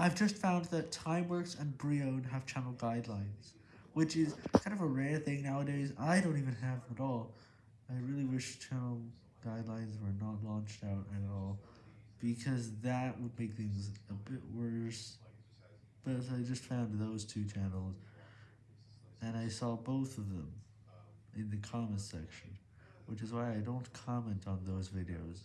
I've just found that Timeworks and Brion have channel guidelines, which is kind of a rare thing nowadays. I don't even have them at all. I really wish channel guidelines were not launched out at all, because that would make things a bit worse. But I just found those two channels, and I saw both of them in the comments section, which is why I don't comment on those videos.